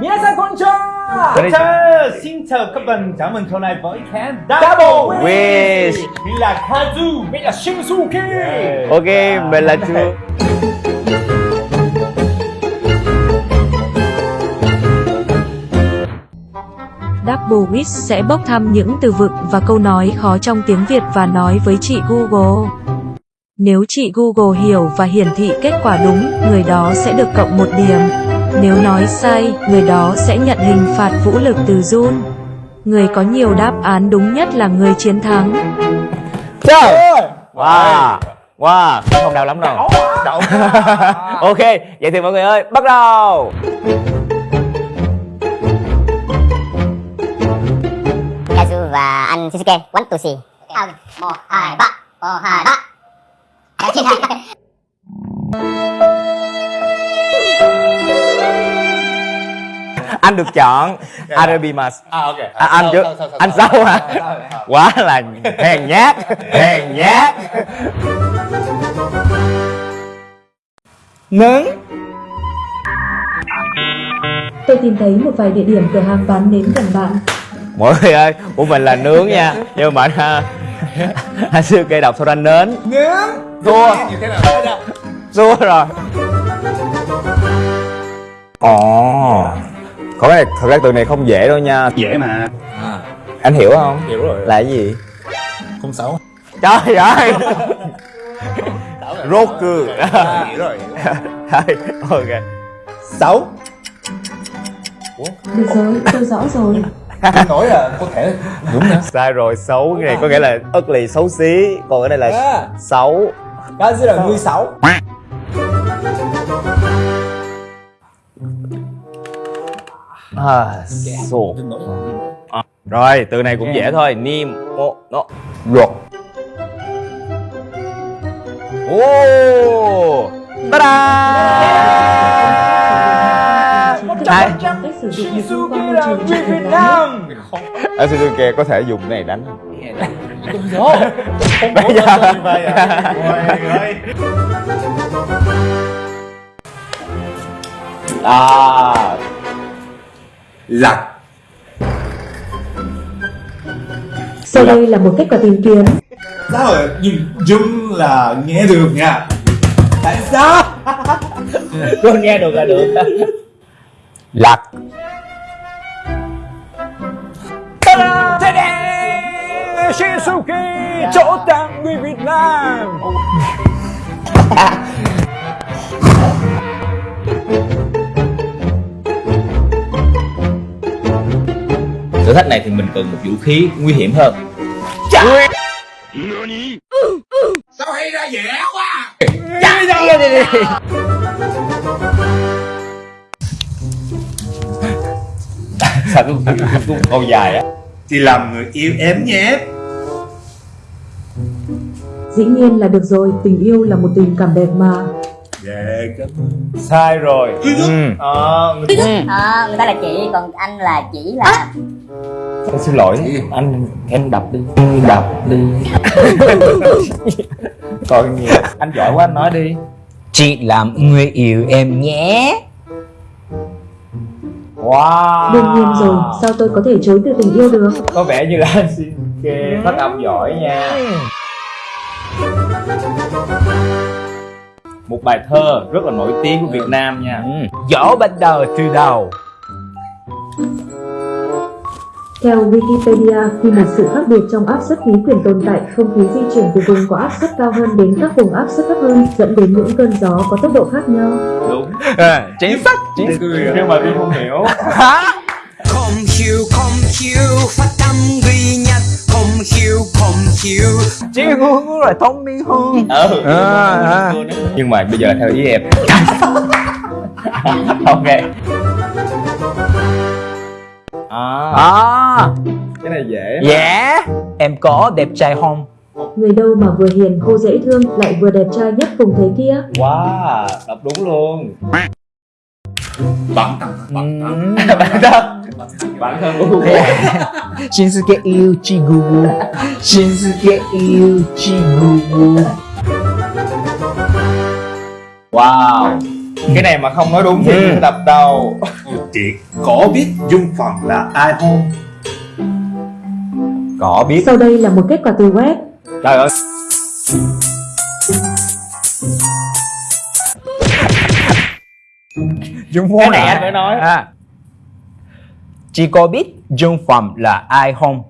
Minasan konnichiwa Chào, xin chào các bạn, chào mừng trở lại với kênh Double Wish. Mình là Kazu Mình là Shinsuke Ok, mình là Chu Double Wish sẽ bốc thăm những từ vựng và câu nói khó trong tiếng Việt và nói với chị Google. Nếu chị Google hiểu và hiển thị kết quả đúng, người đó sẽ được cộng một điểm. Nếu nói sai, người đó sẽ nhận hình phạt vũ lực từ Jun. Người có nhiều đáp án đúng nhất là người chiến thắng. Chào Wow! Wow! Không đau lắm đâu. Đậu Ok Vậy thì mọi người ơi Bắt đầu! Kazu và anh Shinsuke one two three. Một hai ba. Một hai ba. chị hai. Anh được chọn Arabimas À ok. À, Anh trước Anh sau hả? Quá là hèn nhát Hèn nhát. Nướng. Tôi tìm thấy một vài địa điểm cửa hàng bán nến gần bạn. Mọi người ơi Của mình là nướng nha. Nhưng mà anh Anh sư kê đọc sao ra nến. Nướng. Thua. Như thế nào? Đấy đâu? Xua rồi. Ồ Có cái này, thật ra từ này không dễ đâu nha. Dễ mà. Anh hiểu không? Hiểu rồi. Là cái gì? Không xấu. Trời ơi. Rốt cư Hiểu rồi. Ok. Xấu. Được rồi, tôi rõ rồi. Tôi nói là có thể. Đúng nữa Sai rồi, xấu Cái này có nghĩa là lì xấu xí. Còn cái này là À. xấu. Kazu là người xấu à, sổ. À, Rồi, từ này cũng dễ thôi. Nim, mô, nó Ruột. Ô sử dụng một Shinsuke môi là người Việt Nam. Ở Suzuki có thể dùng cái này đánh. Không Bây có giờ- giờ như vậy à Mọi người À Lạc Sau đây là một kết quả tìm kiếm. Sao rồi nhìn chung là nghe được nha. Tại sao? Con nghe được là được. Lạc Ta-da! Shinsuke chỗ tặng người Việt Nam thử thách này thì mình cần một vũ khí nguy hiểm hơn. Sao cũng cũng câu dài á? Thì làm người yêu em nhé Dĩ nhiên là được rồi, tình yêu là một tình cảm đẹp mà. Dạ cảm ơn. Sai rồi. Ừ. Ờ, người Ờ, người ta là chị còn anh là chỉ là Em xin lỗi Anh em đập đi. Đập đi. Còn nhiều Anh giỏi quá anh nói đi. Chị làm người yêu em nhé. Wow. Đương nhiên rồi, sao tôi có thể chối từ tình yêu được? Có vẻ như là anh xin kê phát âm giỏi nha Một bài thơ rất là nổi tiếng của Việt Nam nha. Dỗ bắt đầu từ đầu. Theo Wikipedia, khi một sự khác biệt trong áp suất khí quyển tồn tại, không khí di chuyển từ vùng có áp suất cao hơn đến các vùng áp suất thấp hơn, dẫn đến những cơn gió có tốc độ khác nhau. Đúng. Chính xác. Chính Nhưng mà Vi không hiểu. Không hiểu không hiểu phát âm duy nhất không hiểu hiểu chị ngu rồi thông minh hơn. Ừ. À, à. Nhưng mà bây giờ theo ý em. Ok. À, à. Cái này dễ dạ. Em có đẹp trai không? Người đâu mà vừa hiền khô dễ thương, lại vừa đẹp trai nhất vùng thế kia. Wow, đọc đúng luôn Bản thân. Bản thân Bản thân của Google Shinsuke Google Shinsuke Google Wow. Cái này mà không nói đúng thì ừ. tập đầu. Chị có biết Dung Phạm là ai không? có biết. Sau đây là một kết quả từ web. trời ơi Dung Phong cái này anh phải nói à. Chị có biết Dung Phạm là ai không?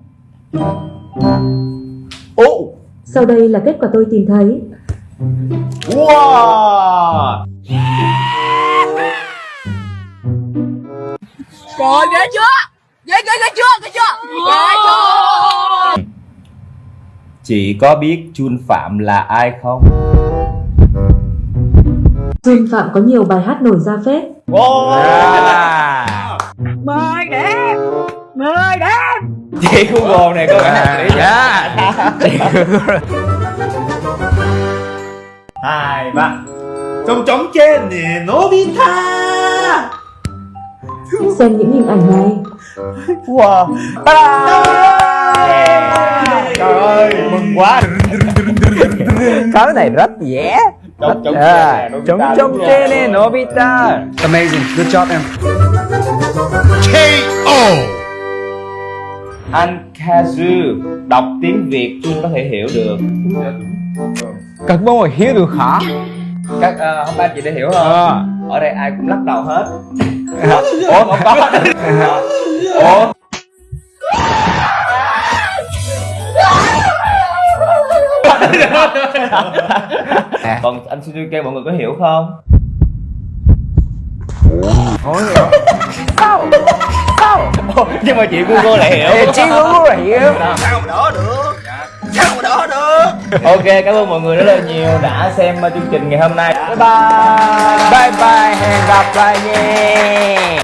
Ồ, Sau đây là kết quả tôi tìm thấy. wow Trời ghê chưa? Ghê ghê ghê chưa? Ghê chưa? Ghê chưa? chị có biết Chun Phạm là ai không Jun Phạm có nhiều bài hát nổi ra phết. À. Mời đẹp! Mời đẹp! chị Google này có vẻ Dạ. Hai, ba Trong trống trên nè, Nobita Xem những hình ảnh này. Wow. trời ơi mừng quá Cái này rất dễ. Trống trống À, trên nè, Trống Nobita Nobita. Amazing, good job em. Anh Kazu đọc tiếng Việt Chun có thể hiểu được. Các bạn hiểu được hả? các uh, không ba chị đã hiểu không? Ờ. ở đây ai cũng lắc đầu hết. Ủa không có. Ủa còn anh Suzuki mọi người có hiểu không? Sao? Sao? Nhưng mà chị Google lại hiểu. Chị cũng là hiểu. ok cảm ơn mọi người rất là nhiều đã xem chương trình ngày hôm nay. Bye bye. Bye bye, hẹn gặp lại nha.